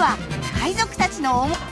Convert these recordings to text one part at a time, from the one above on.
は海賊たちの思い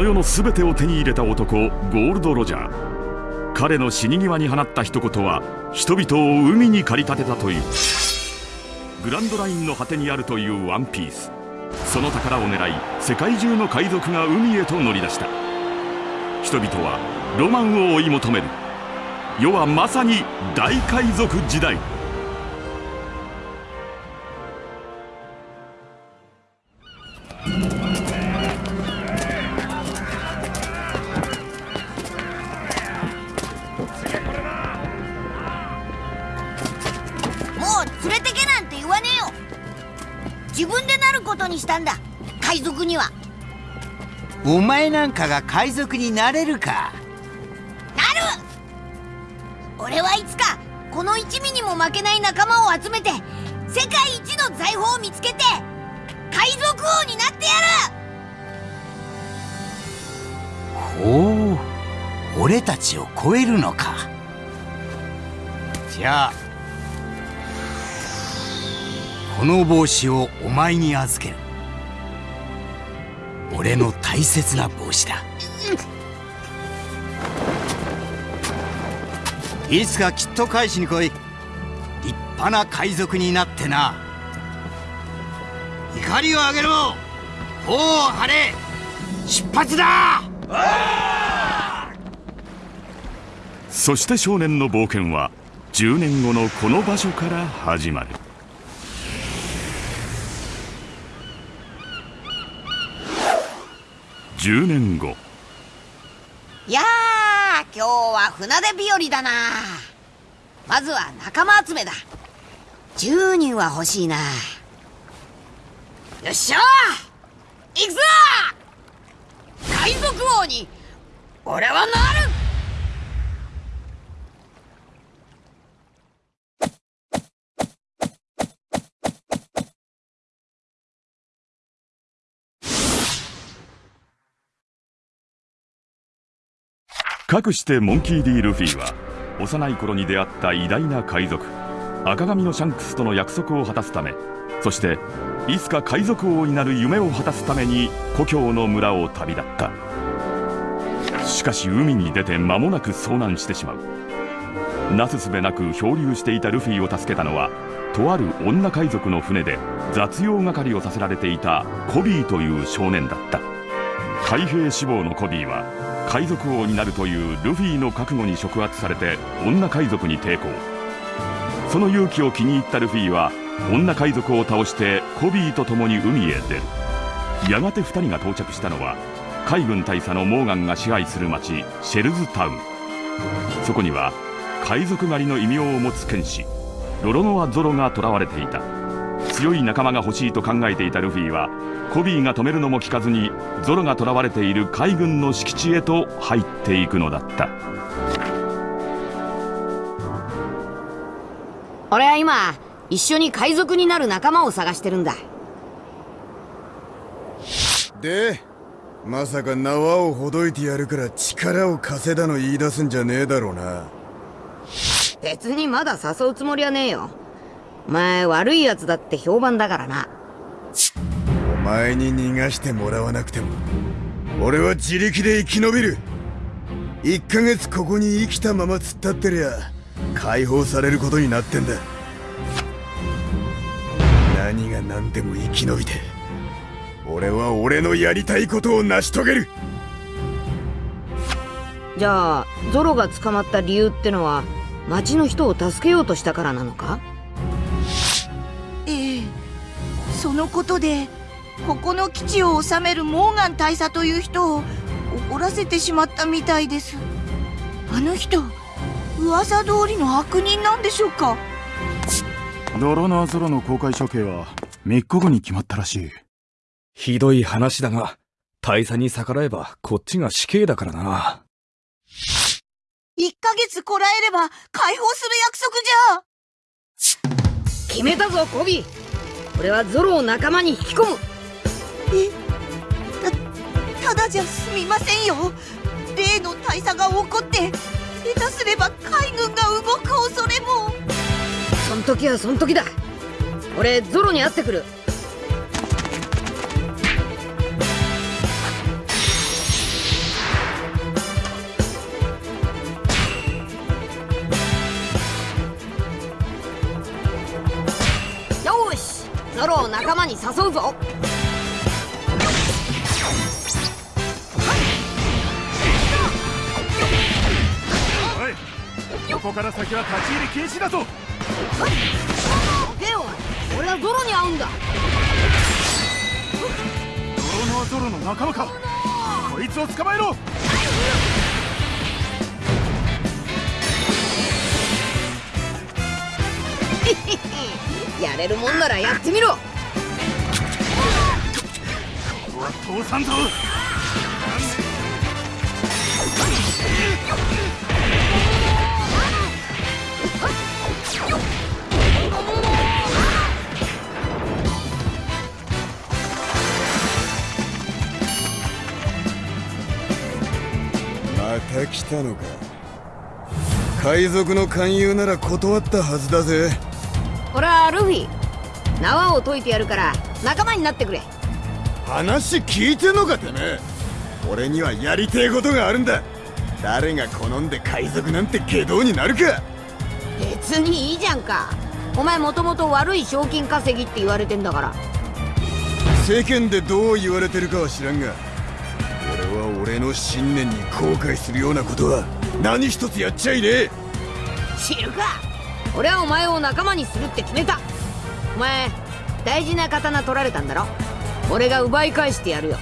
の世の全てを手に入れた男ゴールド・ロジャー。彼の死に際に放った一言は人々を海に駆り立てたという。グランドラインの果てにあるというワンピース。その宝を狙い世界中の海賊が海へと乗り出した。人々はロマンを追い求める。世はまさに大海賊時代。も自分でなることにしたんだ。海賊には。お前なんかが海賊になれるか？なる！俺はいつかこの一味にも負けない仲間を集めて世界一の財宝を見つけて海賊王になってやる！ほう。俺たちを超えるのか。じゃあこの帽子をお前に預ける。俺の大切な帽子だ。いつかきっと返しに来い。立派な海賊になってな。怒りを上げろ。頬を張れ。出発だ。そして少年の冒険は10年後のこの場所から始まる。10年後いやー今日は船出日和だな。まずは仲間集めだ。10人は欲しいな。よっしゃ。ー行くぞ。海賊王に俺はなる。かくしてモンキー・ディ・ルフィは幼い頃に出会った偉大な海賊赤髪のシャンクスとの約束を果たすためそしていつか海賊王になる夢を果たすために故郷の村を旅立った。しかし海に出て間もなく遭難してしまう。なすすべなく漂流していたルフィを助けたのはとある女海賊の船で雑用係をさせられていたコビーという少年だった。海兵志望のコビーは海賊王になるというルフィの覚悟に触発されて女海賊に抵抗。その勇気を気に入ったルフィは女海賊を倒してコビーと共に海へ出る。やがて2人が到着したのは海軍大佐のモーガンが支配する町シェルズタウン。そこには海賊狩りの異名を持つ剣士ロロノア・ゾロが囚われていた。強い仲間が欲しいと考えていたルフィはコビーが止めるのも聞かずにゾロが囚われている海軍の敷地へと入っていくのだった。俺は今一緒に海賊になる仲間を探してるんだ。でまさか縄をほどいてやるから力を貸せだの言い出すんじゃねえだろうな。別にまだ誘うつもりはねえよお前悪い奴だって評判だからな。お前に逃がしてもらわなくても俺は自力で生き延びる。1ヶ月ここに生きたまま突っ立ってりゃ解放されることになってんだ。何が何でも生き延びて俺は俺のやりたいことを成し遂げる。じゃあゾロが捕まった理由ってのは町の人を助けようとしたからなのか？そのことでここの基地を治めるモーガン大佐という人を怒らせてしまったみたいですあの人噂通りの悪人なんでしょうか？ドロナーゾロの公開処刑は3日後に決まったらしい。ひどい話だが、大佐に逆らえばこっちが死刑だからな。1ヶ月こらえれば解放する約束じゃ決めたぞコビー俺はゾロを仲間に引き込む。え？たただじゃ済みませんよ。例の大佐が怒って下手すれば海軍が動く恐れも。そん時はそん時だ。俺ゾロに会ってくるゾロを仲間に誘うぞ。ここから先は立ち入り禁止だぞでよ俺はゾロに会うんだ。ドロナーゾロの仲間か。こいつを捕まえろやれるもんならやってみろ。ここは通さんぞまた来たのか。海賊の勧誘なら断ったはずだぜ俺はルフィ。縄を解いてやるから仲間になってくれ。話聞いてんのかてめえ。俺にはやりてえことがあるんだ。誰が好んで海賊なんて下道になるか。別にいいじゃんか。お前もともと悪い賞金稼ぎって言われてんだから。世間でどう言われてるかは知らんが俺は俺の信念に後悔するようなことは何一つやっちゃいねえ。知るか俺はお前を仲間にするって決めた。お前大事な刀取られたんだろ。俺が奪い返してやるよ。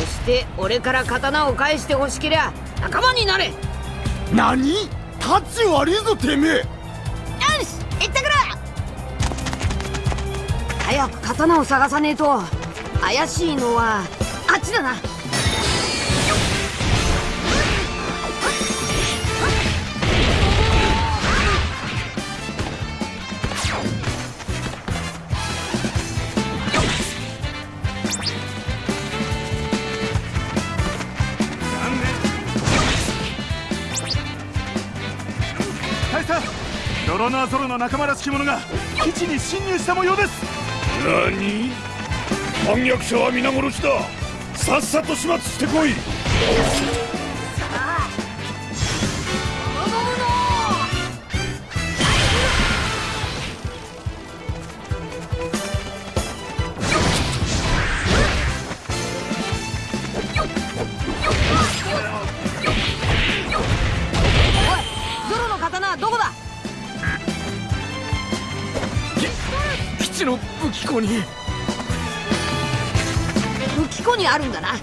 そして俺から刀を返してほしけりゃ仲間になれ。よ何？タッチ悪いぞてめえ。し行ってくる早く刀を探さねえと怪しいのはあっちだなドロナーゾロの仲間らしき者が基地に侵入した模様です。何？反逆者は皆殺しだ。さっさと始末してこい。ちの武器庫に。武器庫にあるんだな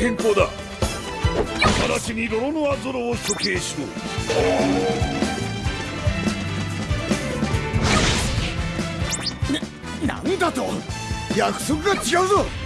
いい予定変更だ。直ちにロロノアゾロを処刑しろ。なんだと？約束が違うぞ。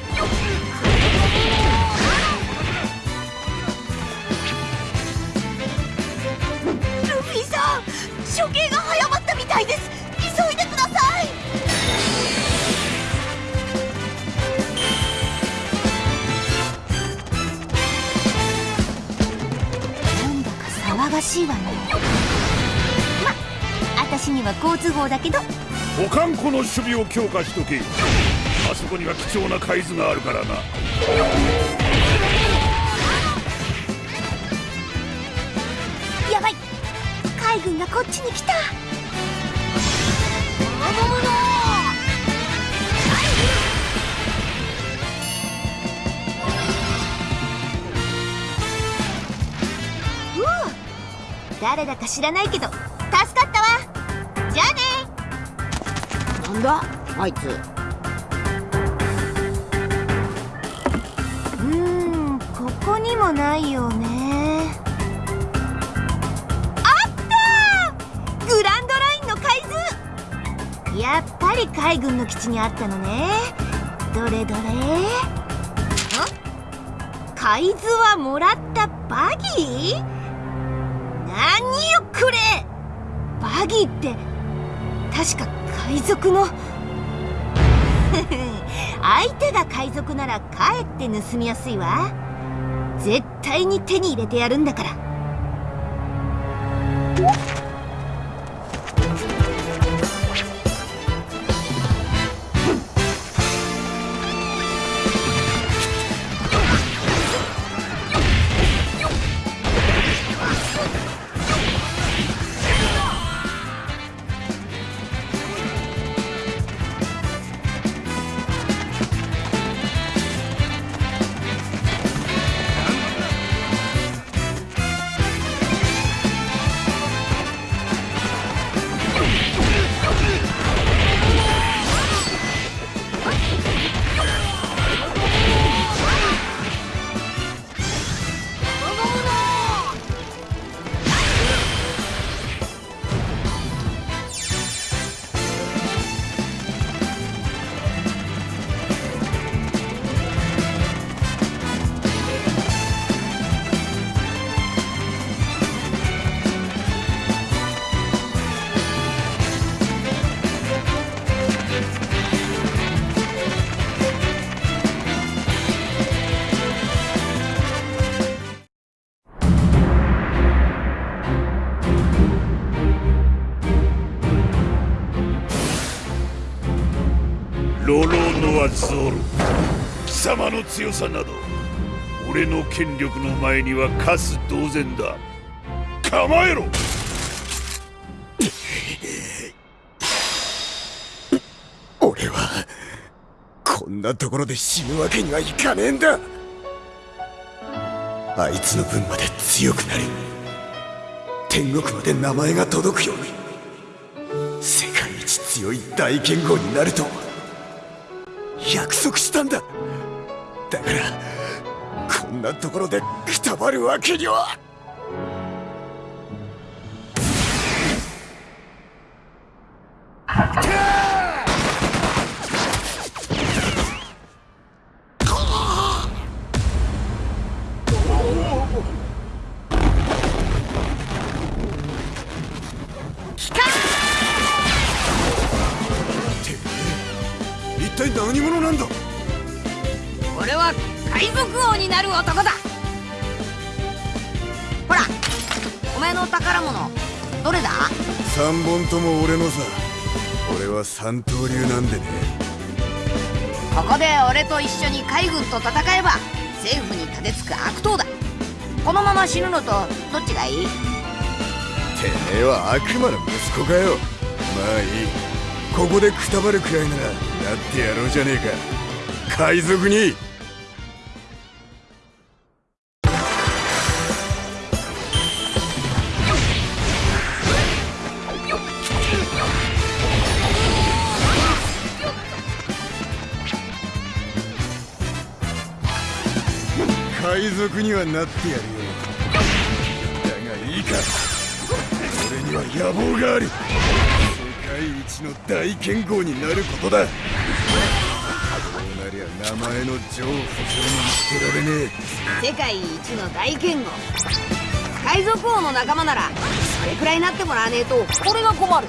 には好都合だけど。保管庫の守備を強化しとけ。あそこには貴重な海図があるからな。やばい。海軍がこっちに来た。誰だか知らないけどだあいつ。うーんここにもないよね。あったグランドラインの海図！やっぱり海軍の基地にあったのね。どれどれ？海図はもらったバギー？何よこれ！バギーって確か海賊の？相手が海賊ならかえって盗みやすいわ。絶対に手に入れてやるんだから。貴様の強さなど俺の権力の前にはカス同然だ。構えろ!俺はこんなところで死ぬわけにはいかねえんだ!あいつの分まで強くなる天国まで名前が届くように世界一強い大剣豪になると約束したんだ。だからこんなところでくたばるわけには。三刀流なんでね。ここで俺と一緒に海軍と戦えば政府にこのまま死ぬのとどっちがいい？てめえは悪魔の息子かよ。まあいい。ここでくたばるくらいならなってやろうじゃねえか。海賊に賊にはなってやるよ。だがいいか。俺には野望がある世界一の大剣豪になることだ。そうなりゃ名前のジョー・フジョーに捨てられねえ。世界一の大剣豪。海賊王の仲間ならそれくらいなってもらわねえと俺が困る。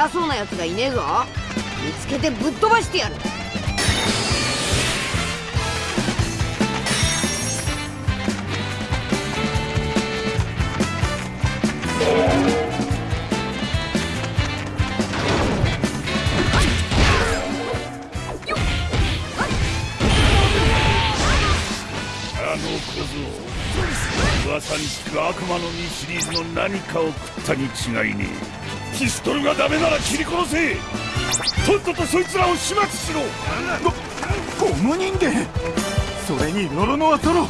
偉そうなやつがいねえぞ。見つけてぶっ飛ばしてやる。噂に聞く悪魔の実シリーズの何かを食ったに違いねえ。ピストルがダメなら切り殺せ。とっととそいつらを始末しろ。ゴム人間それにロロノアトロ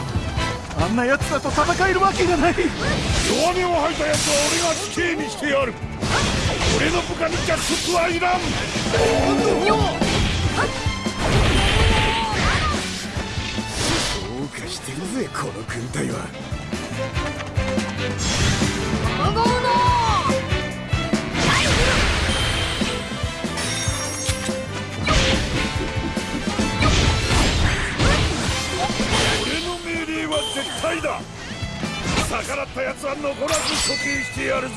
あんな奴らと戦えるわけがない。弱音を吐いた奴は俺が死刑にしてやる。俺の部下に逆賊はいらん。えどうかしてるぜこの軍隊は俺絶対だ。逆らった奴は残らず処刑してやるぞ。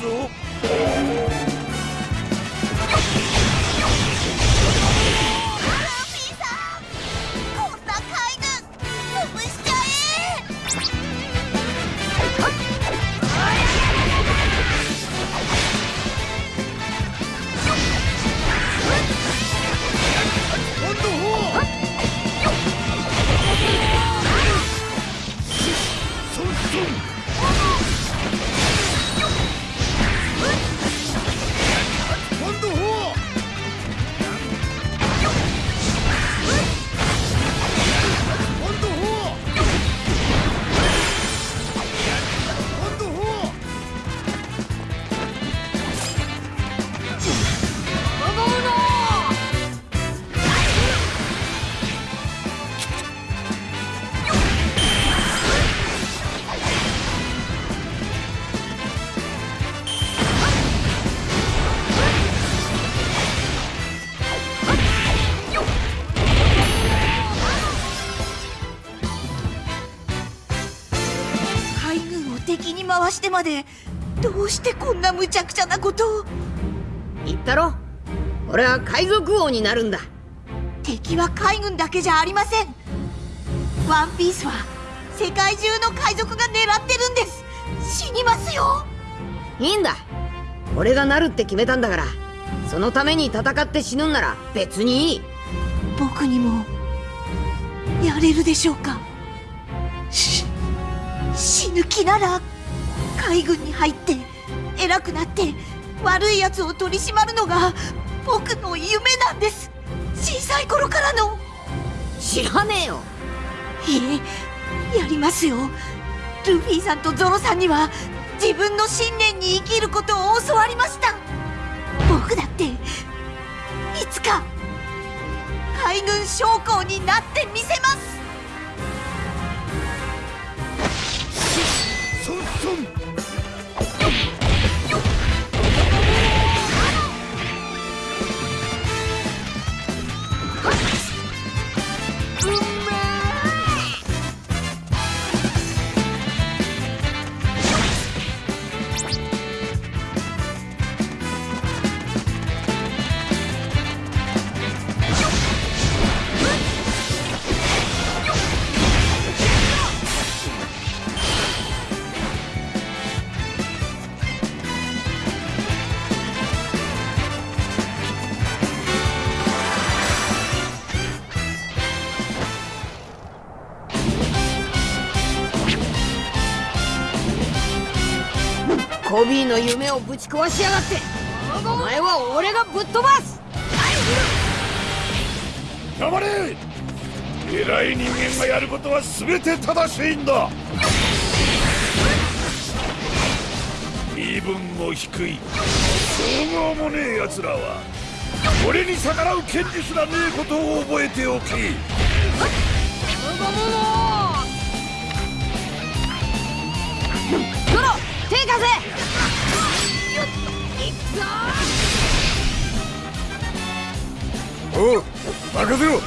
でどうしてこんな無茶苦茶なことを？言ったろ。俺は海賊王になるんだ。敵は海軍だけじゃありません。ワンピースは世界中の海賊が狙ってるんです。死にますよ。いいんだ。俺がなるって決めたんだから。そのために戦って死ぬんなら別にいい。僕にもやれるでしょうか。死ぬ気なら海軍に入って偉くなって悪い奴を取り締まるのが僕の夢なんです。小さい頃からの。知らねえよ。いえやりますよ。ルフィさんとゾロさんには自分の信念に生きることを教わりました。僕だっていつか海軍将校になってみせますの夢をぶち壊しやがって。お前は俺がぶっ飛ばす。黙れ。偉い人間がやることは全て正しいんだ。身分も低い。総合もねえ奴らは。俺に逆らう権利すらねえことを覚えておきゾロ手貸せおう任せろ。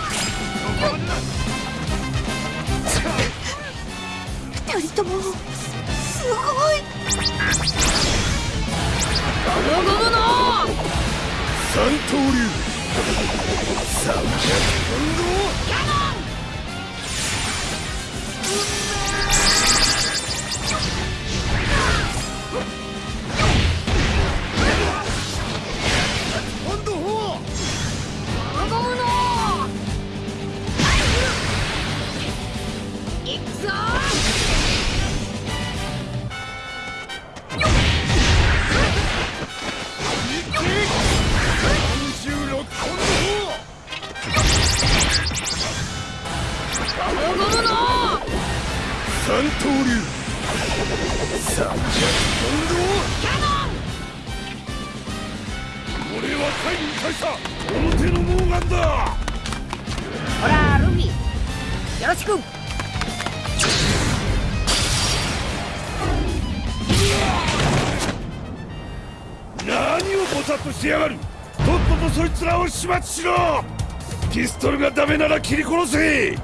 二人とも。すごい。三刀流。三百本今やがる。とっととそいつらを始末しろ。ピストルがダメなら切り殺せ。ゴ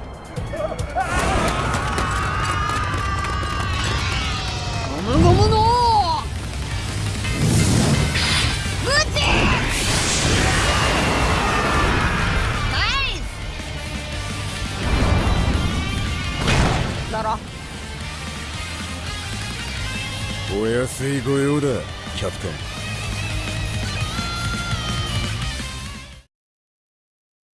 ムゴムのブチナイスお安い御用だキャプテン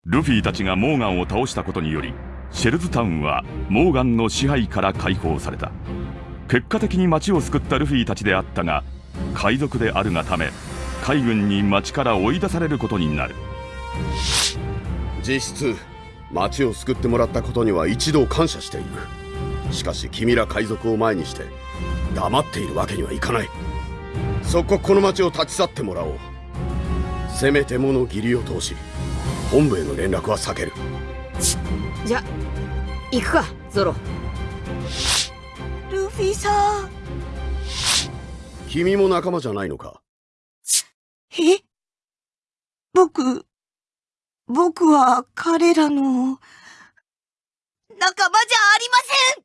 ルフィたちがモーガンを倒したことによりシェルズタウンはモーガンの支配から解放された。結果的に町を救ったルフィたちであったが海賊であるがため海軍に町から追い出されることになる。実質町を救ってもらったことには一度感謝している。しかし君ら海賊を前にして黙っているわけにはいかない。即刻この町を立ち去ってもらおう。せめてもの義理を通し本部への連絡は避ける。じゃ行くかゾロ。ルフィさん。君も仲間じゃないのか？え？僕、僕は彼らの、仲間じゃありません。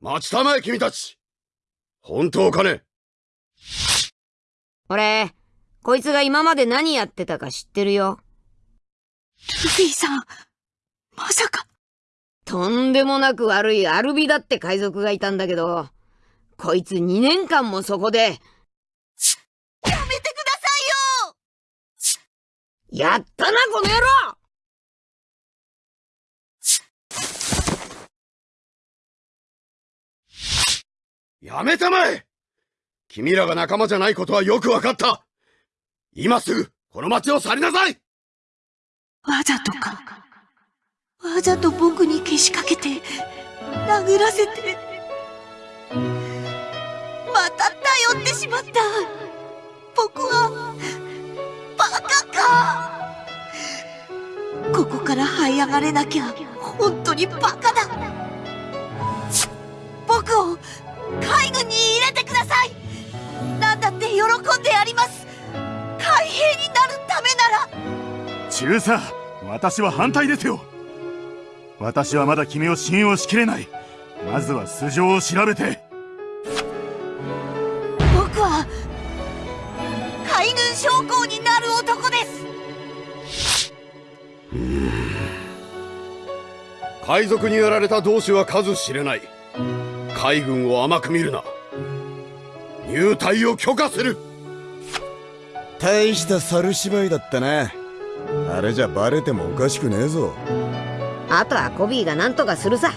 待ちたまえ君たち。本当かね？俺こいつが今まで何やってたか知ってるよ。ルフィさん、まさか、とんでもなく悪いアルビだって海賊がいたんだけどこいつ2年間もそこでやめてくださいよ。やったなこの野郎！やめたまえ！君らが仲間じゃないことはよくわかった今すぐこの町を去りなさい。わざとか。わざと僕にけしかけて殴らせて。また頼ってしまった。僕はバカか。ここから這い上がれなきゃ本当にバカだ。僕を海軍に入れてください。何だって喜んでやります。海兵になるためなら。中佐私は反対ですよ。私はまだ君を信用しきれない。まずは素性を調べて。僕は海軍将校になる男です。海賊にやられた同志は数知れない。海軍を甘く見るな。入隊を許可する大した猿芝居だったなあれじゃバレてもおかしくねえぞ。あとはコビーが何とかするさ。